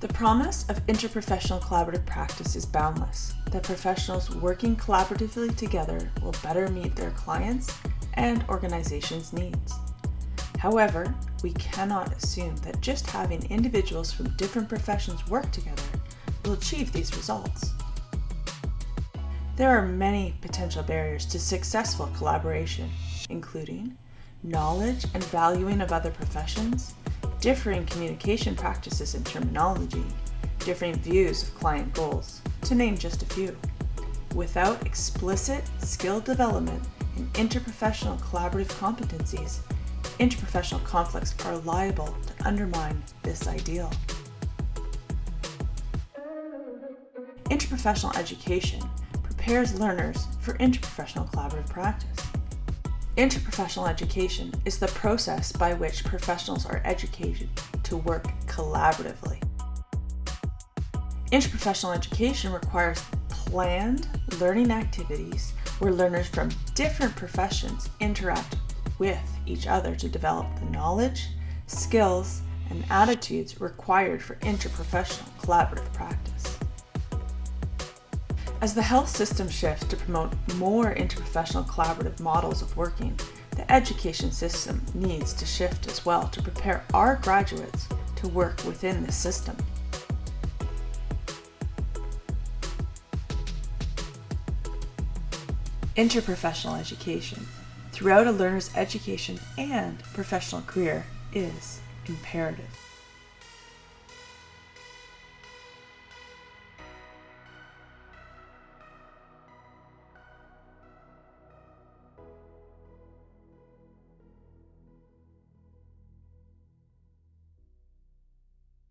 The promise of interprofessional collaborative practice is boundless, that professionals working collaboratively together will better meet their clients' and organizations' needs. However, we cannot assume that just having individuals from different professions work together will achieve these results. There are many potential barriers to successful collaboration, including knowledge and valuing of other professions, differing communication practices and terminology, differing views of client goals, to name just a few. Without explicit skill development in interprofessional collaborative competencies, interprofessional conflicts are liable to undermine this ideal. Interprofessional education prepares learners for interprofessional collaborative practice. Interprofessional education is the process by which professionals are educated to work collaboratively. Interprofessional education requires planned learning activities where learners from different professions interact with each other to develop the knowledge, skills, and attitudes required for interprofessional collaborative practice. As the health system shifts to promote more interprofessional collaborative models of working, the education system needs to shift as well to prepare our graduates to work within the system. Interprofessional education throughout a learner's education and professional career is imperative.